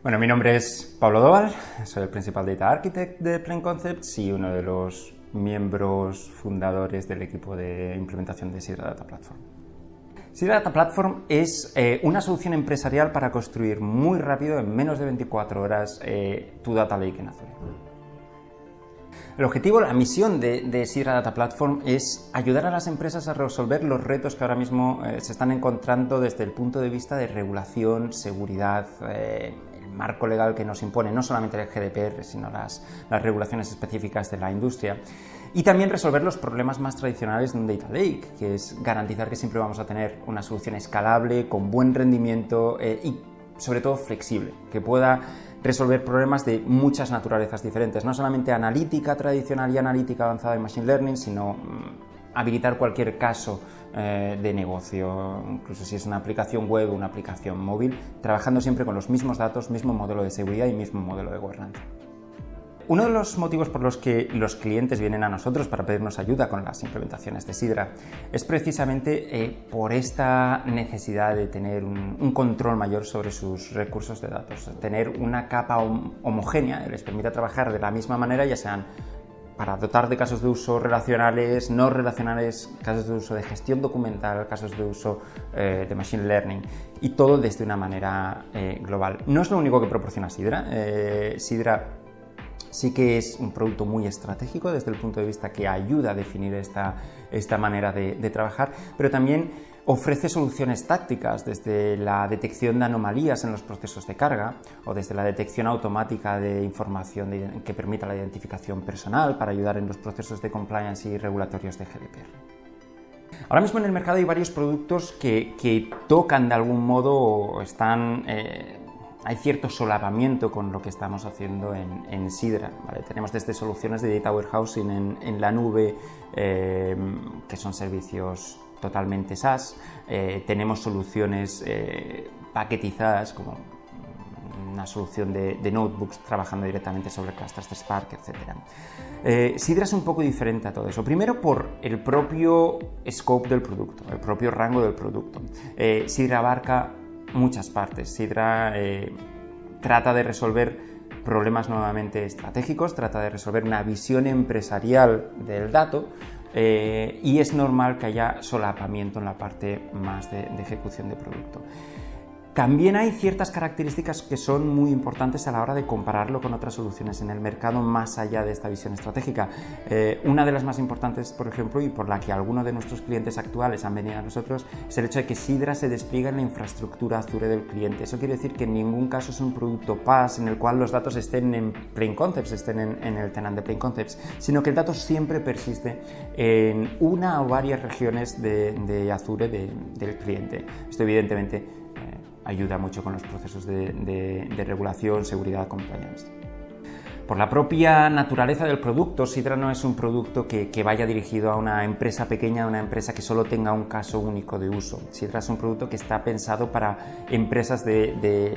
Bueno, mi nombre es Pablo Doval, soy el principal Data Architect de Plain Concepts y uno de los miembros fundadores del equipo de implementación de Sidra Data Platform. Sidra Data Platform es eh, una solución empresarial para construir muy rápido, en menos de 24 horas, eh, tu Data Lake en Azure. El objetivo, la misión de, de Sidra Data Platform es ayudar a las empresas a resolver los retos que ahora mismo eh, se están encontrando desde el punto de vista de regulación, seguridad, eh, marco legal que nos impone no solamente el GDPR, sino las, regulaciones específicas de la industria. Y también resolver los problemas más tradicionales de un Data Lake, que es garantizar que siempre vamos a tener una solución escalable, con buen rendimiento eh, y sobre todo flexible, que pueda resolver problemas de muchas naturalezas diferentes, no solamente analítica tradicional y analítica avanzada en Machine Learning, sino mm, habilitar cualquier caso eh, de negocio, incluso si es una aplicación web o una aplicación móvil, trabajando siempre con los mismos datos, mismo modelo de seguridad y mismo modelo de gobernanza. Uno de los motivos por los que los clientes vienen a nosotros para pedirnos ayuda con las implementaciones de Sidra es precisamente eh, por esta necesidad de tener un, un, control mayor sobre sus recursos de datos, tener una capa homogénea que les permita trabajar de la misma manera, ya sean para dotar de casos de uso relacionales, no relacionales, casos de uso de gestión documental, casos de uso eh, de machine learning y todo desde una manera eh, global. No es lo único que proporciona Sidra. Eh, Sidra sí que es un producto muy estratégico desde el punto de vista que ayuda a definir esta, esta manera de, de trabajar, pero también ofrece soluciones tácticas desde la detección de anomalías en los procesos de carga o desde la detección automática de información que permita la identificación personal para ayudar en los procesos de compliance y regulatorios de GDPR. Ahora mismo en el mercado hay varios productos que, tocan de algún modo o están eh, hay cierto solapamiento con lo que estamos haciendo en, Sidra. Tenemos desde soluciones de data warehousing en, en la nube, eh, que son servicios totalmente SaaS, eh, tenemos soluciones eh, paquetizadas como una solución de, notebooks trabajando directamente sobre clusters de Spark, etc. Eh, Sidra es un poco diferente a todo eso. Primero por el propio scope del producto, el propio rango del producto. Sidra abarca muchas partes. Sidra trata de resolver problemas nuevamente estratégicos, trata de resolver una visión empresarial del dato eh, y es normal que haya solapamiento en la parte más de, de ejecución de producto. También hay ciertas características que son muy importantes a la hora de compararlo con otras soluciones en el mercado más allá de esta visión estratégica. Eh, una de las más importantes, por ejemplo, y por la que algunos de nuestros clientes actuales han venido a nosotros, es el hecho de que Sidra se despliega en la infraestructura Azure del cliente. Eso quiere decir que en ningún caso es un producto PaaS en el cual los datos estén en Plain Concepts, estén en, el tenant de Plain Concepts, sino que el dato siempre persiste en una o varias regiones de, Azure de, del cliente. Esto evidentemente ayuda mucho con los procesos de, regulación, seguridad, compliance. Por la propia naturaleza del producto, Sidra no es un producto que, vaya dirigido a una empresa pequeña, a una empresa que solo tenga un caso único de uso. Sidra es un producto que está pensado para empresas de,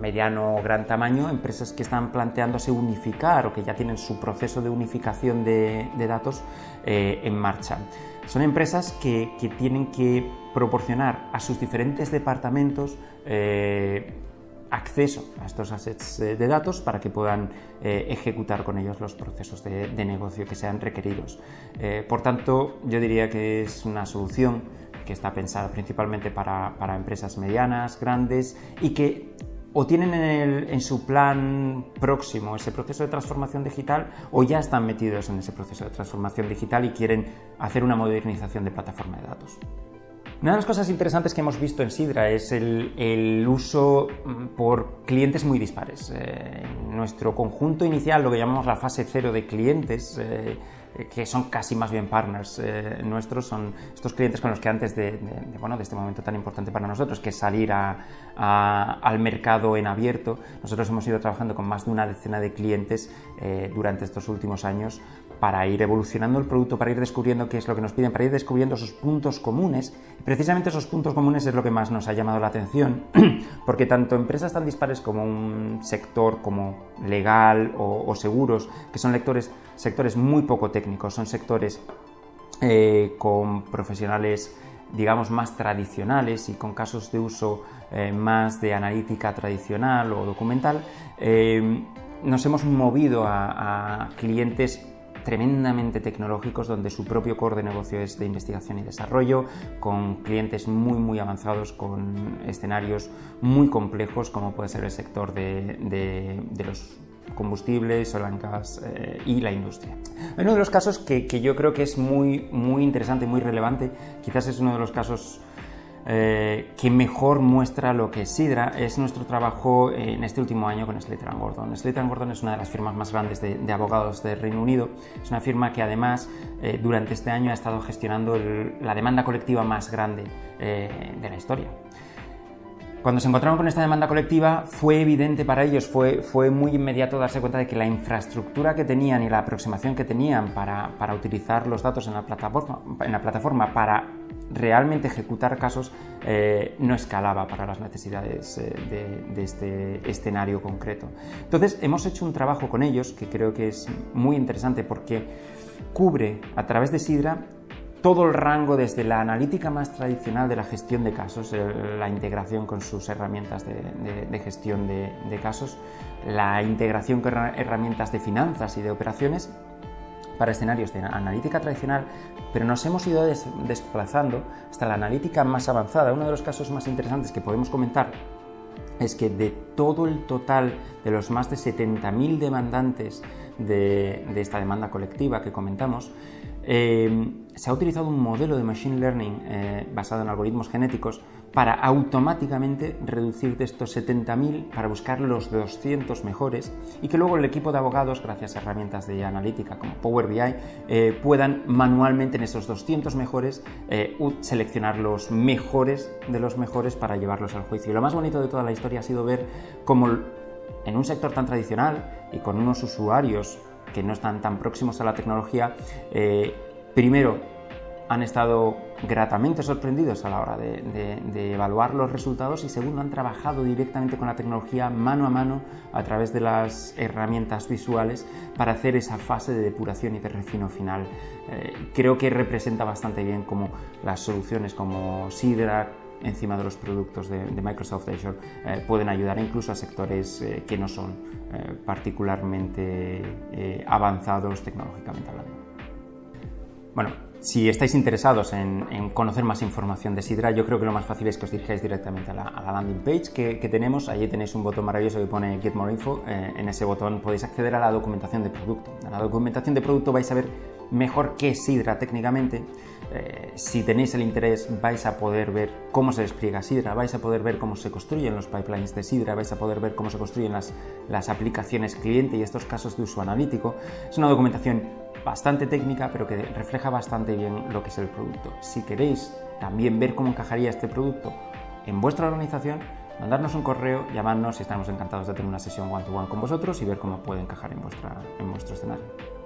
mediano o gran tamaño, empresas que están planteándose unificar o que ya tienen su proceso de unificación de, de datos eh, en marcha. Son empresas que, tienen que proporcionar a sus diferentes departamentos eh, acceso a estos assets de datos para que puedan eh, ejecutar con ellos los procesos de, negocio que sean requeridos. Eh, por tanto, yo diría que es una solución que está pensada principalmente para empresas medianas, grandes y que o tienen en, su plan próximo ese proceso de transformación digital o ya están metidos en ese proceso de transformación digital y quieren hacer una modernización de plataforma de datos. Una de las cosas interesantes que hemos visto en Sidra es el, uso mm, por clientes muy dispares. Eh, nuestro conjunto inicial, lo que llamamos la fase cero de clientes, eh, que son casi más bien partners eh, nuestros, son estos clientes con los que antes de, bueno, de este momento tan importante para nosotros, que es salir al mercado en abierto, nosotros hemos ido trabajando con más de una decena de clientes durante estos últimos años para ir evolucionando el producto, para ir descubriendo qué es lo que nos piden, para ir descubriendo esos puntos comunes. Precisamente esos puntos comunes es lo que más nos ha llamado la atención, porque tanto empresas tan dispares como un sector como legal o, seguros, que son lectores, sectores muy poco técnicos, son sectores eh, con profesionales digamos, más tradicionales y con casos de uso eh, más de analítica tradicional o documental, eh, nos hemos movido a clientes tremendamente tecnológicos donde su propio core de negocio es de investigación y desarrollo, con clientes muy muy avanzados, con escenarios muy complejos como puede ser el sector de, de, los combustibles, oil eh, y la industria. Uno de los casos que, que, yo creo que es muy, muy interesante muy relevante, quizás es uno de los casos eh, que mejor muestra lo que es Sidra es nuestro trabajo en este último año con Slater Gordon. Slater Gordon es una de las firmas más grandes de, abogados del Reino Unido. Es una firma que además eh, durante este año ha estado gestionando la demanda colectiva más grande eh, de la historia. Cuando se encontraron con esta demanda colectiva fue evidente para ellos, fue, fue muy inmediato darse cuenta de que la infraestructura que tenían y la aproximación que tenían para, para utilizar los datos en la plataforma, en la plataforma para realmente ejecutar casos eh, no escalaba para las necesidades eh, de, este escenario concreto. Entonces hemos hecho un trabajo con ellos que creo que es muy interesante porque cubre a través de Sidra todo el rango desde la analítica más tradicional de la gestión de casos, la integración con sus herramientas de, gestión de, casos, la integración con herramientas de finanzas y de operaciones para escenarios de analítica tradicional, pero nos hemos ido desplazando hasta la analítica más avanzada. Uno de los casos más interesantes que podemos comentar es que de todo el total de los más de 70.000 demandantes de, esta demanda colectiva que comentamos, eh, se ha utilizado un modelo de Machine Learning eh, basado en algoritmos genéticos para automáticamente reducir de estos 70.000 para buscar los 200 mejores y que luego el equipo de abogados, gracias a herramientas de analítica como Power BI, eh, puedan manualmente en esos 200 mejores eh, seleccionar los mejores de los mejores para llevarlos al juicio. Y lo más bonito de toda la historia ha sido ver cómo en un sector tan tradicional y con unos usuarios que no están tan próximos a la tecnología, eh, primero han estado gratamente sorprendidos a la hora de, evaluar los resultados y segundo han trabajado directamente con la tecnología mano a mano a través de las herramientas visuales para hacer esa fase de depuración y de refino final. Eh, creo que representa bastante bien cómo las soluciones como Sidra encima de los productos de, Microsoft Azure eh, pueden ayudar incluso a sectores eh, que no son particularmente avanzados tecnológicamente hablando. Bueno, si estáis interesados en, conocer más información de Sidra, yo creo que lo más fácil es que os dirijáis directamente a la, landing page que, tenemos. Allí tenéis un botón maravilloso que pone Get More Info. Eh, en ese botón podéis acceder a la documentación de producto. En la documentación de producto vais a ver mejor qué es Sidra técnicamente. Eh, si tenéis el interés vais a poder ver cómo se despliega Sidra, vais a poder ver cómo se construyen los pipelines de Sidra, vais a poder ver cómo se construyen las, aplicaciones cliente y estos casos de uso analítico. Es una documentación bastante técnica, pero que refleja bastante bien lo que es el producto. Si queréis también ver cómo encajaría este producto en vuestra organización, mandarnos un correo, llamarnos y estamos encantados de tener una sesión one-to-one con vosotros y ver cómo puede encajar en vuestro escenario.